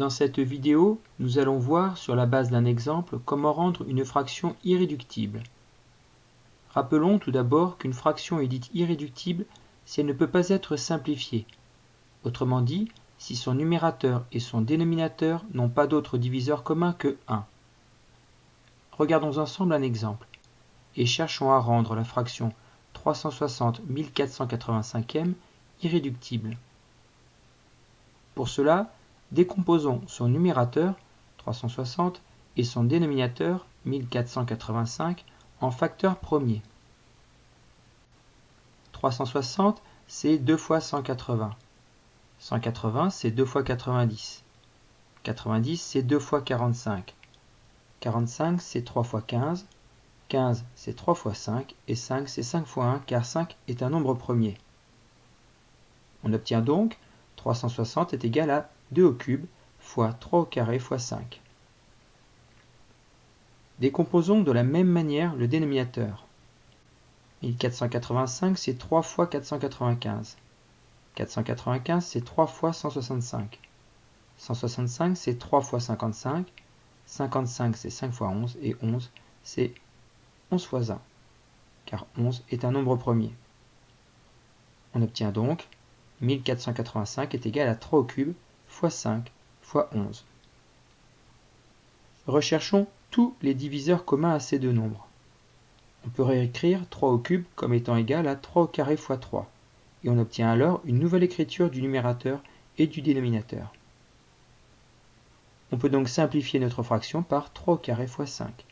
Dans cette vidéo, nous allons voir sur la base d'un exemple comment rendre une fraction irréductible. Rappelons tout d'abord qu'une fraction est dite irréductible si elle ne peut pas être simplifiée. Autrement dit, si son numérateur et son dénominateur n'ont pas d'autre diviseur commun que 1. Regardons ensemble un exemple et cherchons à rendre la fraction 360 1485e irréductible. Pour cela, Décomposons son numérateur, 360, et son dénominateur, 1485, en facteurs premiers. 360, c'est 2 fois 180. 180, c'est 2 fois 90. 90, c'est 2 fois 45. 45, c'est 3 fois 15. 15, c'est 3 fois 5. Et 5, c'est 5 fois 1, car 5 est un nombre premier. On obtient donc 360 est égal à 2 au cube fois 3 au carré fois 5. Décomposons de la même manière le dénominateur. 1485 c'est 3 fois 495. 495 c'est 3 fois 165. 165 c'est 3 fois 55. 55 c'est 5 fois 11 et 11 c'est 11 fois 1 car 11 est un nombre premier. On obtient donc 1485 est égal à 3 au cube fois 5 fois 11. Recherchons tous les diviseurs communs à ces deux nombres. On peut réécrire 3 au cube comme étant égal à 3 au carré fois 3, et on obtient alors une nouvelle écriture du numérateur et du dénominateur. On peut donc simplifier notre fraction par 3 au carré fois 5,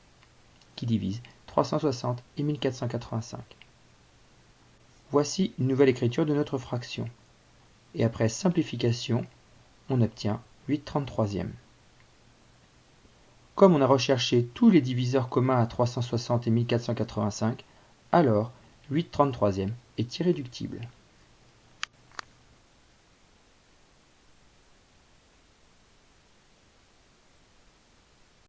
qui divise 360 et 1485. Voici une nouvelle écriture de notre fraction et après simplification, on obtient 8 33e. Comme on a recherché tous les diviseurs communs à 360 et 1485, alors 8 33e est irréductible.